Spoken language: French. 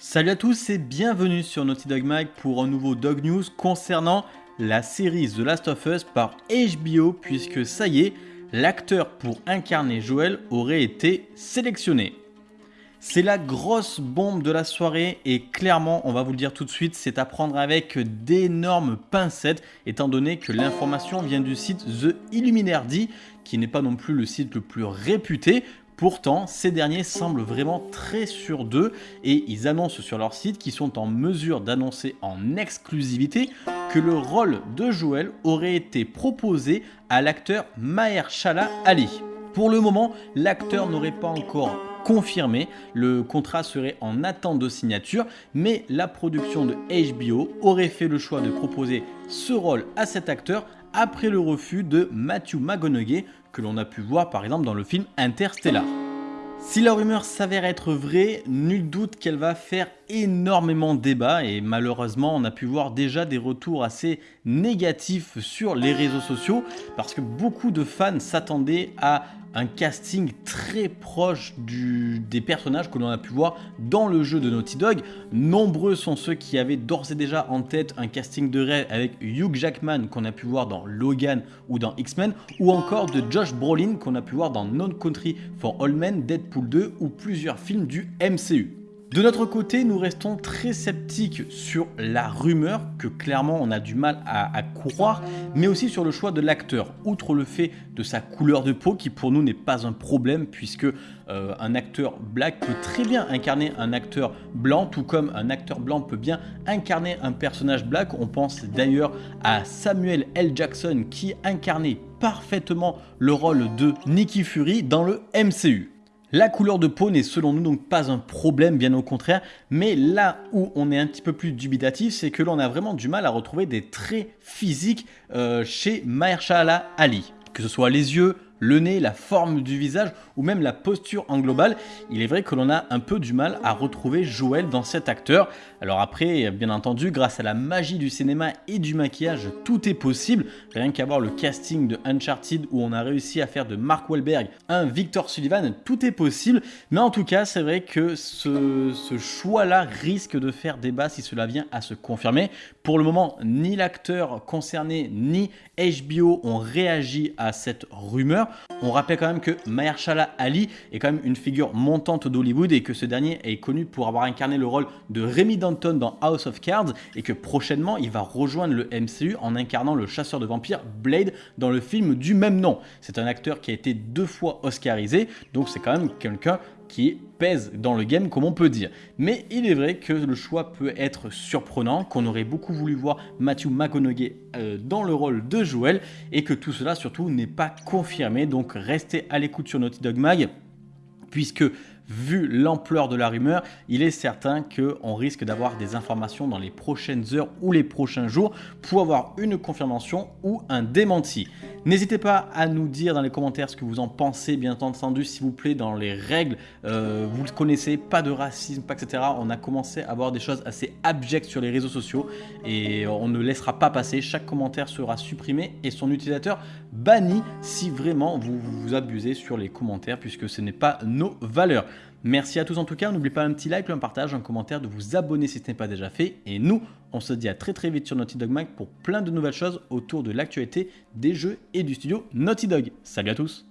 Salut à tous et bienvenue sur Naughty Dog Mag pour un nouveau Dog News concernant la série The Last of Us par HBO puisque ça y est, l'acteur pour incarner Joel aurait été sélectionné. C'est la grosse bombe de la soirée et clairement, on va vous le dire tout de suite, c'est à prendre avec d'énormes pincettes étant donné que l'information vient du site The Illuminati qui n'est pas non plus le site le plus réputé Pourtant, ces derniers semblent vraiment très sûrs d'eux et ils annoncent sur leur site qu'ils sont en mesure d'annoncer en exclusivité que le rôle de Joël aurait été proposé à l'acteur Mahershala Ali. Pour le moment, l'acteur n'aurait pas encore confirmé, le contrat serait en attente de signature, mais la production de HBO aurait fait le choix de proposer ce rôle à cet acteur après le refus de Matthew McConaughey que l'on a pu voir par exemple dans le film Interstellar. Si la rumeur s'avère être vraie, nul doute qu'elle va faire énormément débat et malheureusement on a pu voir déjà des retours assez négatifs sur les réseaux sociaux parce que beaucoup de fans s'attendaient à un casting très proche des personnages que l'on a pu voir dans le jeu de Naughty Dog. Nombreux sont ceux qui avaient d'ores et déjà en tête un casting de rêve avec Hugh Jackman qu'on a pu voir dans Logan ou dans X-Men ou encore de Josh Brolin qu'on a pu voir dans Non Country for All Men, Deadpool 2 ou plusieurs films du MCU. De notre côté, nous restons très sceptiques sur la rumeur, que clairement on a du mal à, croire, mais aussi sur le choix de l'acteur. Outre le fait de sa couleur de peau, qui pour nous n'est pas un problème, puisque euh, un acteur black peut très bien incarner un acteur blanc, tout comme un acteur blanc peut bien incarner un personnage black. On pense d'ailleurs à Samuel L. Jackson, qui incarnait parfaitement le rôle de Nicky Fury dans le MCU. La couleur de peau n'est selon nous donc pas un problème, bien au contraire, mais là où on est un petit peu plus dubitatif, c'est que l'on a vraiment du mal à retrouver des traits physiques euh, chez Mahershala Ali. Que ce soit les yeux, le nez, la forme du visage ou même la posture en global, il est vrai que l'on a un peu du mal à retrouver Joël dans cet acteur. Alors après, bien entendu, grâce à la magie du cinéma et du maquillage, tout est possible. Rien qu'à voir le casting de Uncharted où on a réussi à faire de Mark Wahlberg un Victor Sullivan, tout est possible. Mais en tout cas, c'est vrai que ce, ce choix-là risque de faire débat si cela vient à se confirmer. Pour le moment, ni l'acteur concerné ni HBO ont réagi à cette rumeur. On rappelle quand même que Mahershala Ali est quand même une figure montante d'Hollywood et que ce dernier est connu pour avoir incarné le rôle de Remy Danton dans House of Cards et que prochainement il va rejoindre le MCU en incarnant le chasseur de vampires Blade dans le film du même nom. C'est un acteur qui a été deux fois oscarisé, donc c'est quand même quelqu'un qui pèse dans le game comme on peut dire. Mais il est vrai que le choix peut être surprenant, qu'on aurait beaucoup voulu voir Matthew McConaughey euh, dans le rôle de Joel et que tout cela surtout n'est pas confirmé. Donc restez à l'écoute sur Naughty Dog Mag puisque vu l'ampleur de la rumeur, il est certain qu'on risque d'avoir des informations dans les prochaines heures ou les prochains jours pour avoir une confirmation ou un démenti. N'hésitez pas à nous dire dans les commentaires ce que vous en pensez, bien entendu, s'il vous plaît, dans les règles, euh, vous le connaissez, pas de racisme, pas etc. On a commencé à avoir des choses assez abjectes sur les réseaux sociaux et on ne laissera pas passer. Chaque commentaire sera supprimé et son utilisateur banni si vraiment vous vous abusez sur les commentaires puisque ce n'est pas nos valeurs. Merci à tous en tout cas, n'oubliez pas un petit like, un partage, un commentaire, de vous abonner si ce n'est pas déjà fait. Et nous, on se dit à très très vite sur Naughty Dog Mag pour plein de nouvelles choses autour de l'actualité des jeux et du studio Naughty Dog. Salut à tous